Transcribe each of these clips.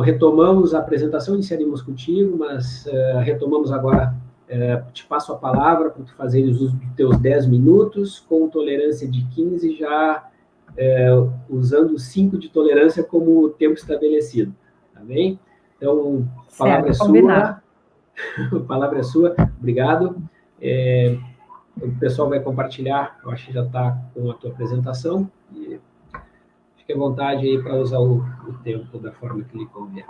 retomamos a apresentação, iniciaríamos contigo, mas uh, retomamos agora, uh, te passo a palavra para tu fazeres uso dos teus 10 minutos, com tolerância de 15, já uh, usando 5 de tolerância como tempo estabelecido, tá bem? Então, a palavra certo, é sua. a palavra é sua, obrigado. É, o pessoal vai compartilhar, eu acho que já está com a tua apresentação, e fique à vontade aí para usar o, o tempo da forma que lhe convier.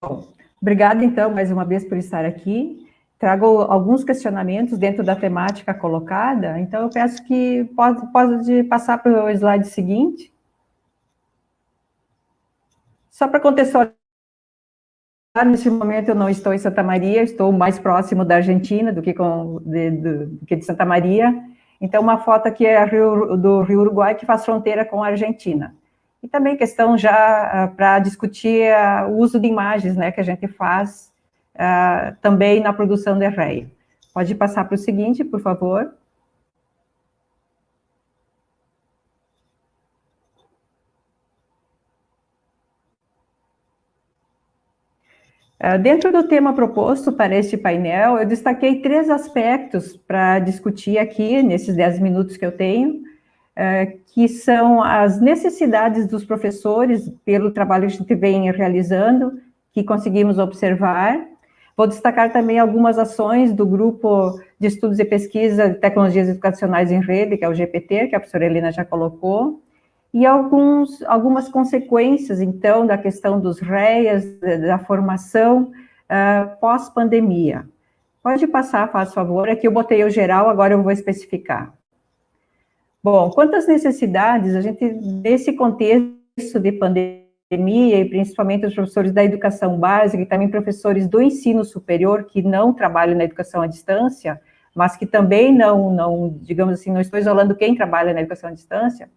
Bom, obrigada, então, mais uma vez por estar aqui. Trago alguns questionamentos dentro da temática colocada, então eu peço que pode, pode passar para o slide seguinte. Só para contextualizar, nesse momento eu não estou em Santa Maria, estou mais próximo da Argentina do que, com, de, do que de Santa Maria. Então, uma foto aqui é Rio, do Rio Uruguai, que faz fronteira com a Argentina. E também questão já uh, para discutir uh, o uso de imagens, né, que a gente faz uh, também na produção de arreio. Pode passar para o seguinte, por favor. Dentro do tema proposto para este painel, eu destaquei três aspectos para discutir aqui, nesses dez minutos que eu tenho, ah, que são as necessidades dos professores, pelo trabalho que a gente vem realizando, que conseguimos observar. Vou destacar também algumas ações do Grupo de Estudos e Pesquisa de Tecnologias Educacionais em Rede, que é o GPT, que a professora Helena já colocou, e alguns, algumas consequências, então, da questão dos REAs, da formação uh, pós-pandemia. Pode passar, faz favor, aqui eu botei o geral, agora eu vou especificar. Bom, quantas necessidades a gente, nesse contexto de pandemia, e principalmente os professores da educação básica, e também professores do ensino superior, que não trabalham na educação à distância, mas que também não, não digamos assim, não estou isolando quem trabalha na educação à distância,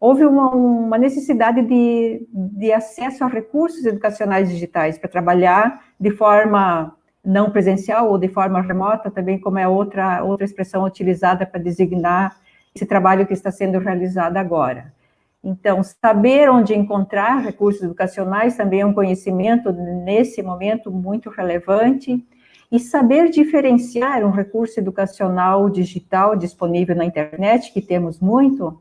houve uma, uma necessidade de, de, acesso a recursos educacionais digitais para trabalhar de forma não presencial ou de forma remota, também como é outra, outra expressão utilizada para designar esse trabalho que está sendo realizado agora. Então, saber onde encontrar recursos educacionais também é um conhecimento, nesse momento, muito relevante, e saber diferenciar um recurso educacional digital disponível na internet, que temos muito,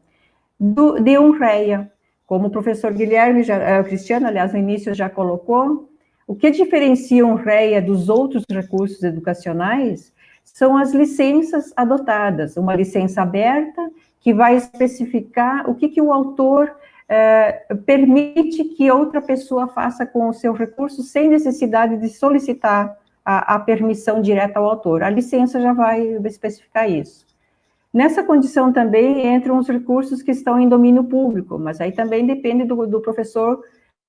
do, de REA. Como o professor Guilherme, já, eh, Cristiano, aliás, no início já colocou, o que diferencia um REA dos outros recursos educacionais são as licenças adotadas, uma licença aberta que vai especificar o que, que o autor eh, permite que outra pessoa faça com o seu recurso sem necessidade de solicitar a, a permissão direta ao autor. A licença já vai especificar isso. Nessa condição também entram os recursos que estão em domínio público, mas aí também depende do, do professor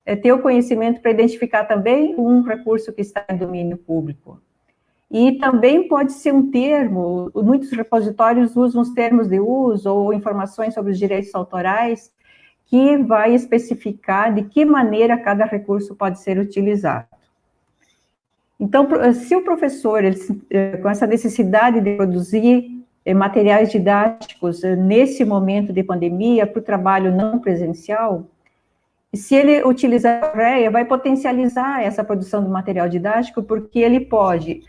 é, ter o conhecimento para identificar também um recurso que está em domínio público. E também pode ser um termo, muitos repositórios usam os termos de uso ou informações sobre os direitos autorais, que vai especificar de que maneira cada recurso pode ser utilizado. Então, se o professor, ele, eh, com essa necessidade de produzir materiais didáticos eh, nesse momento de pandemia para o trabalho não presencial, se ele utilizar a REA, vai potencializar essa produção do material didático, porque ele pode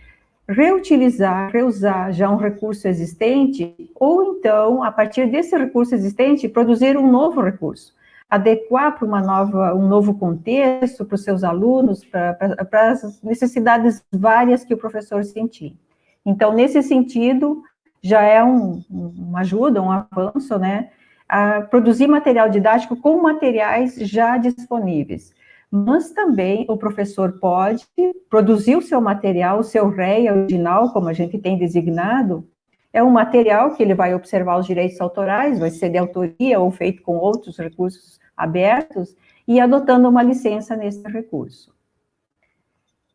reutilizar, reusar já um recurso existente, ou então, a partir desse recurso existente, produzir um novo recurso, adequar para uma nova, um novo contexto para os seus alunos, para, para as necessidades várias que o professor sentir. Então, nesse sentido, já é um, uma ajuda, um avanço, né, a produzir material didático com materiais já disponíveis. Mas também o professor pode produzir o seu material, o seu REI original, como a gente tem designado, é um material que ele vai observar os direitos autorais, vai ser de autoria ou feito com outros recursos abertos, e adotando uma licença nesse recurso.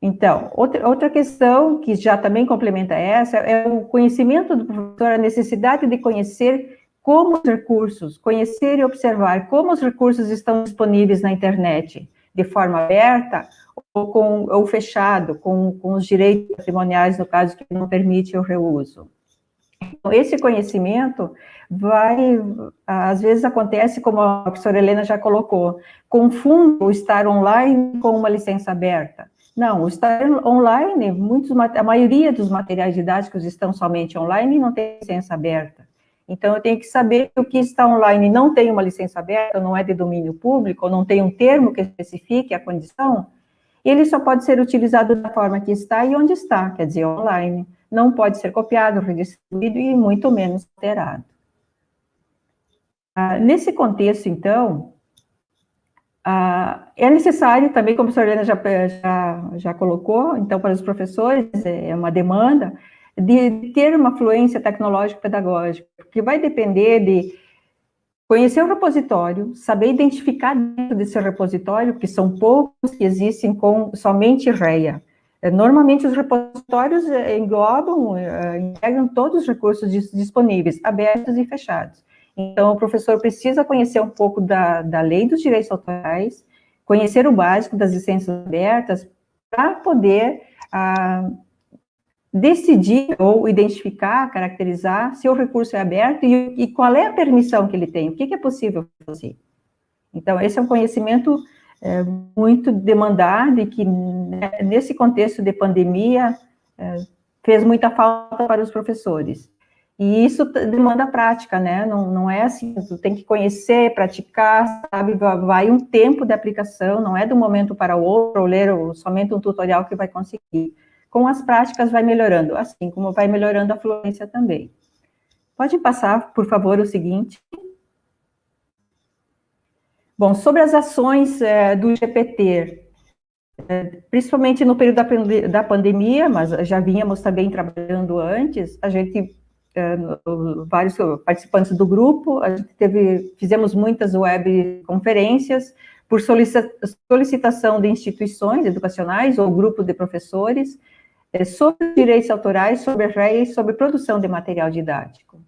Então, outra, outra questão que já também complementa essa é o conhecimento do professor, a necessidade de conhecer como os recursos, conhecer e observar como os recursos estão disponíveis na internet, de forma aberta ou, com, ou fechado, com, com os direitos patrimoniais, no caso que não permite o reuso. Então, esse conhecimento vai, às vezes acontece, como a professora Helena já colocou, confundo o estar online com uma licença aberta. Não, o estar online, muitos, a maioria dos materiais didáticos estão somente online e não tem licença aberta. Então, eu tenho que saber que o que está online não tem uma licença aberta, não é de domínio público, não tem um termo que especifique a condição, ele só pode ser utilizado da forma que está e onde está, quer dizer, online. Não pode ser copiado, redistribuído e muito menos alterado. Ah, nesse contexto, então, ah, é necessário também, como a professora Helena já, já, já colocou, então, para os professores, é uma demanda, de ter uma fluência tecnológico-pedagógica, que vai depender de conhecer o repositório, saber identificar dentro desse repositório, que são poucos que existem com somente REA. É, normalmente os repositórios é, englobam, é, integram todos os recursos disponíveis, abertos e fechados. Então, o professor precisa conhecer um pouco da, da lei dos direitos autorais, conhecer o básico das licenças abertas, para poder ah, decidir ou identificar, caracterizar se o recurso é aberto e, e qual é a permissão que ele tem, o que, que é possível fazer. Então, esse é um conhecimento é, muito demandado e que, né, nesse contexto de pandemia, é, fez muita falta para os professores. E isso demanda prática, né? Não, não é assim, tu tem que conhecer, praticar, sabe? Vai um tempo de aplicação, não é um momento para o outro, ou ler somente um tutorial que vai conseguir com as práticas vai melhorando, assim como vai melhorando a fluência também. Pode passar, por favor, o seguinte. Bom, sobre as ações é, do GPT, é, principalmente no período da, da, pandemia, mas já vínhamos também trabalhando antes, a gente, vários participantes do grupo, a gente teve, fizemos muitas web conferências por solicitação de instituições educacionais ou grupo de professores, é, sobre direitos autorais, sobre e sobre produção de material didático.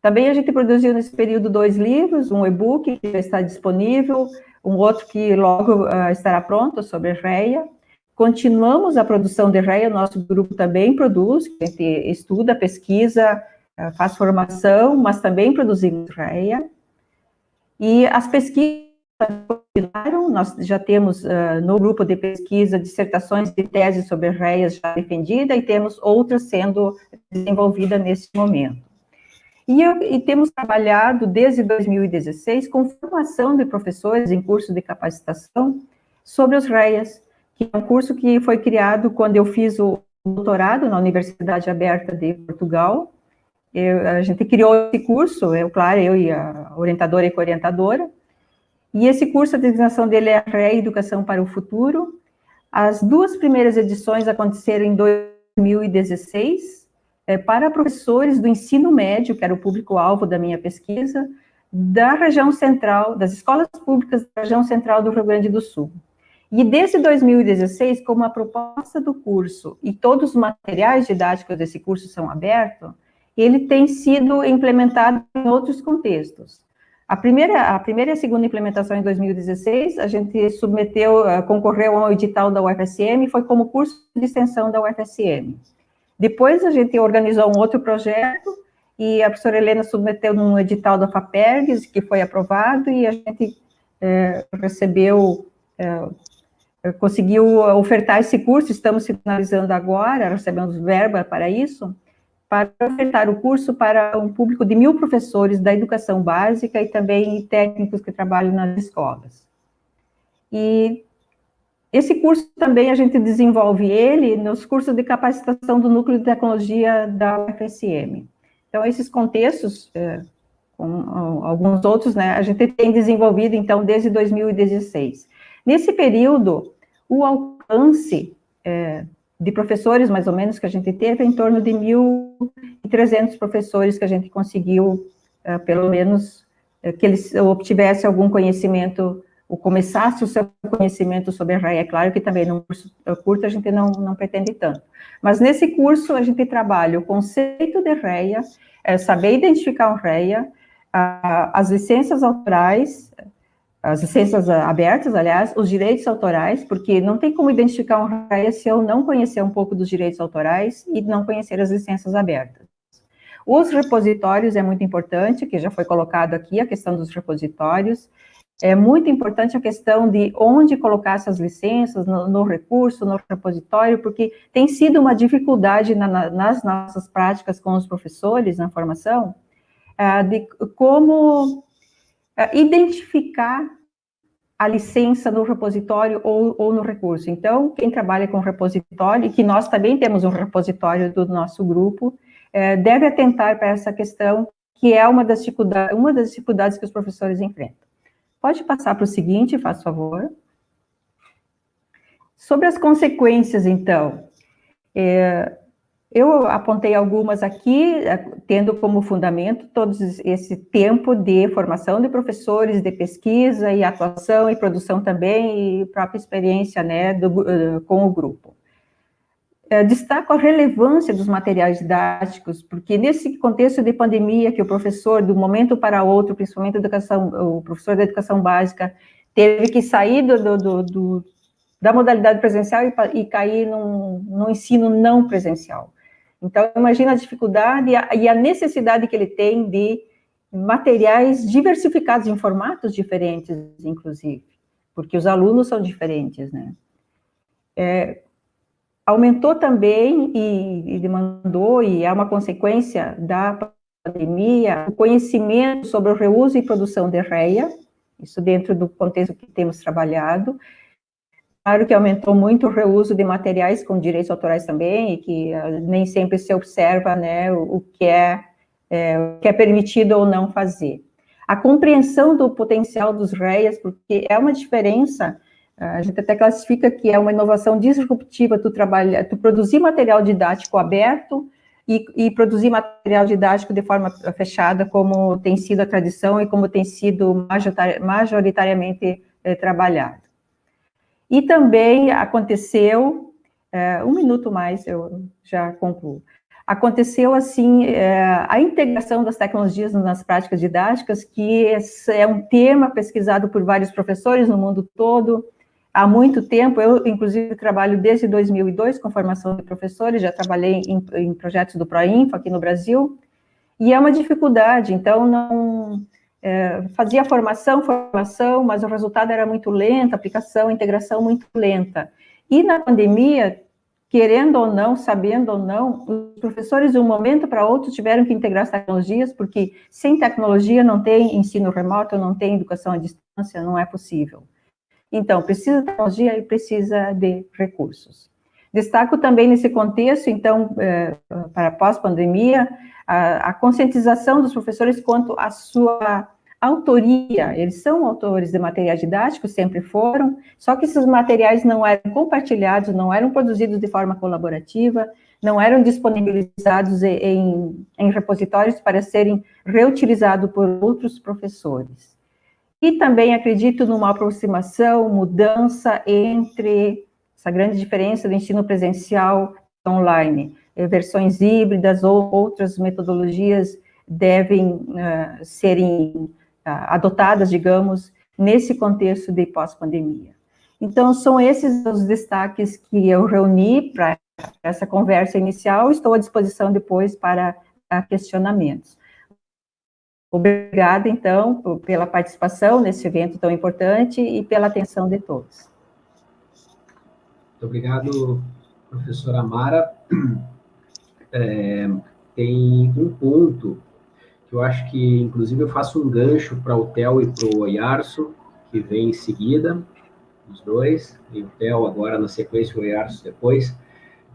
Também a gente produziu nesse período dois livros, um e-book que já está disponível, um outro que logo uh, estará pronto sobre REA. Continuamos a produção de REA, nosso grupo também produz, a gente estuda, pesquisa, uh, faz formação, mas também produzimos REA. E as pesquisas continuaram, nós já temos uh, no grupo de pesquisa dissertações de tese sobre REAs já defendida e temos outras sendo desenvolvidas nesse momento. E, e, temos trabalhado desde 2016 com formação de professores em curso de capacitação sobre os REAs, que é um curso que foi criado quando eu fiz o doutorado na Universidade Aberta de Portugal. Eu, a gente criou esse curso, eu, claro, eu e a orientadora e co-orientadora, e esse curso, a designação dele é Reeducação para o Futuro. As duas primeiras edições aconteceram em 2016, é, para professores do ensino médio, que era o público-alvo da minha pesquisa, da região central, das escolas públicas da região central do Rio Grande do Sul. E desde 2016, como a proposta do curso e todos os materiais didáticos desse curso são abertos, ele tem sido implementado em outros contextos. A primeira, a primeira e a segunda implementação em 2016, a gente submeteu, eh, concorreu ao edital da UFSM, foi como curso de extensão da UFSM. Depois a gente organizou um outro projeto, e a professora Helena submeteu num edital da FAPERGS, que foi aprovado, e a gente é, recebeu, é, conseguiu ofertar esse curso, estamos finalizando agora, recebemos verba para isso, para ofertar o curso para um público de mil professores da educação básica e também técnicos que trabalham nas escolas. E esse curso também a gente desenvolve ele nos cursos de capacitação do Núcleo de Tecnologia da UFSM. Então, esses contextos, é, com alguns outros, né, a gente tem desenvolvido, então, desde 2016. Nesse período, o alcance é, de professores, mais ou menos, que a gente teve, em torno de 1.300 professores que a gente conseguiu, uh, pelo menos, uh, que eles obtivessem algum conhecimento, ou começasse o seu conhecimento sobre a REA. É claro que também no curso curto a gente não, não pretende tanto. Mas nesse curso a gente trabalha o conceito de é saber identificar um REA, as licenças autorais, as licenças abertas, aliás, os direitos autorais, porque não tem como identificar um RAIA se eu não conhecer um pouco dos direitos autorais e não conhecer as licenças abertas. Os repositórios é muito importante, que já foi colocado aqui, a questão dos repositórios. É muito importante a questão de onde colocar essas licenças, no, no recurso, no repositório, porque tem sido uma dificuldade na, na, nas nossas práticas com os professores na formação, é, de como identificar a licença no repositório ou, ou, no recurso. Então, quem trabalha com repositório, e que nós também temos um repositório do nosso grupo, é, deve atentar para essa questão, que é uma das, dificuldades, uma das dificuldades que os professores enfrentam. Pode passar para o seguinte, faz favor. Sobre as consequências, então, é, eu apontei algumas aqui, é, tendo como fundamento todo esse tempo de formação de professores, de pesquisa e atuação e produção também, e própria experiência né, do, eh, com o grupo. É, destaco a relevância dos materiais didáticos, porque nesse contexto de pandemia, que o professor, de um momento para outro, principalmente educação, o professor da educação básica, teve que sair do, do, do, da modalidade presencial e, e cair num, num ensino não presencial. Então, imagina a dificuldade e a necessidade que ele tem de materiais diversificados em formatos diferentes, inclusive, porque os alunos são diferentes, né? É, aumentou também e, e, demandou, e é uma consequência da pandemia, o conhecimento sobre o reuso e produção de REIA, isso dentro do contexto que temos trabalhado, Claro que aumentou muito o reuso de materiais com direitos autorais também, e que uh, nem sempre se observa né, o, o que é, é, o que é permitido ou não fazer. A compreensão do potencial dos REIAs, porque é uma diferença, a gente até classifica que é uma inovação disruptiva tu, trabalha, tu produzir material didático aberto e, e, produzir material didático de forma fechada, como tem sido a tradição e como tem sido majoritariamente é, trabalhado. E também aconteceu, é, um minuto mais, eu já concluo. Aconteceu, assim, é, a integração das tecnologias nas práticas didáticas, que é um tema pesquisado por vários professores no mundo todo, há muito tempo, eu, inclusive, trabalho desde 2002 com formação de professores, já trabalhei em, em projetos do ProInfo aqui no Brasil, e é uma dificuldade, então, não é, fazia formação, formação, mas o resultado era muito lento, aplicação, integração muito lenta. E na pandemia, querendo ou não, sabendo ou não, os professores de um momento para outro tiveram que integrar as tecnologias, porque sem tecnologia não tem ensino remoto, não tem educação à distância, não é possível. Então, precisa de tecnologia e precisa de recursos. Destaco também nesse contexto, então, é, para pós-pandemia, a, a, conscientização dos professores quanto à sua autoria. Eles são autores de materiais didáticos, sempre foram, só que esses materiais não eram compartilhados, não eram produzidos de forma colaborativa, não eram disponibilizados em, em repositórios para serem reutilizados por outros professores. E também acredito numa aproximação, mudança entre essa grande diferença do ensino presencial online. Eh, versões híbridas ou outras metodologias devem uh, serem uh, adotadas, digamos, nesse contexto de pós-pandemia. Então, são esses os destaques que eu reuni para essa conversa inicial, estou à disposição depois para uh, questionamentos. Obrigada, então, pela participação nesse evento tão importante e pela atenção de todos. Muito obrigado, professora Amara. É, tem um ponto que eu acho que, inclusive, eu faço um gancho para o Theo e para o Oiarso, que vem em seguida, os dois, e o Theo agora na sequência, o Oiarso depois.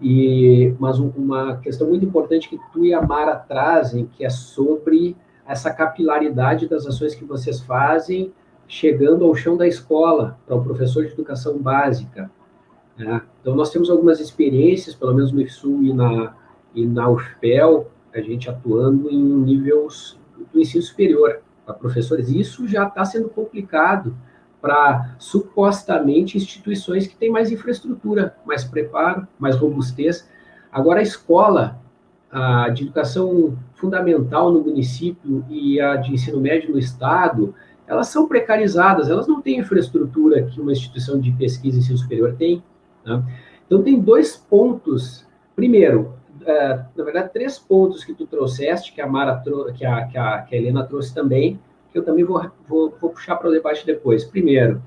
E, mas uma questão muito importante que tu e a Mara trazem, que é sobre essa capilaridade das ações que vocês fazem, chegando ao chão da escola, para o professor de educação básica, né? Então, nós temos algumas experiências, pelo menos no IFSU e na, e na UFPEL, a gente atuando em níveis do ensino superior para professores. Isso já está sendo complicado para supostamente instituições que têm mais infraestrutura, mais preparo, mais robustez. Agora, a escola a de educação fundamental no município e a de ensino médio no estado, elas são precarizadas, elas não têm infraestrutura que uma instituição de pesquisa e ensino superior tem. Né? Então, tem dois pontos. Primeiro, uh, na verdade, três pontos que tu trouxeste, que a Mara que a, que a, que a Helena trouxe também, que eu também vou, vou, vou puxar para o debate depois. Primeiro,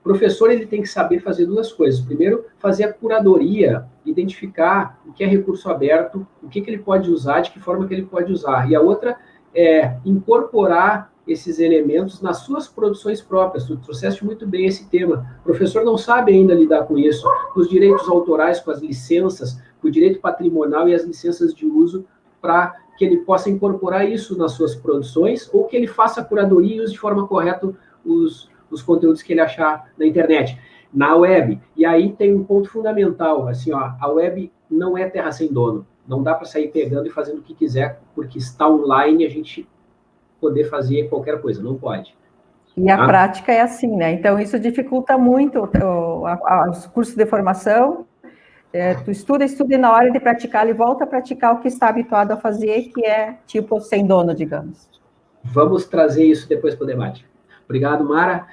o professor ele tem que saber fazer duas coisas. Primeiro, fazer a curadoria, identificar o que é recurso aberto, o que, que ele pode usar, de que forma que ele pode usar. E a outra é incorporar esses elementos nas suas produções próprias. Tu trouxeste muito bem esse tema. O professor não sabe ainda lidar com isso, com os direitos autorais, com as licenças, com o direito patrimonial e as licenças de uso, para que ele possa incorporar isso nas suas produções, ou que ele faça a curadoria e use de forma correta os, os conteúdos que ele achar na internet, na web. E aí tem um ponto fundamental, assim, ó, a web não é terra sem dono. Não dá para sair pegando e fazendo o que quiser, porque está online a gente poder fazer qualquer coisa, não pode. E a tá? prática é assim, né? Então, isso dificulta muito os cursos de formação. É, tu estuda, estuda e na hora de praticar, ele volta a praticar o que está habituado a fazer, que é tipo sem dono, digamos. Vamos trazer isso depois para o debate. Obrigado, Mara.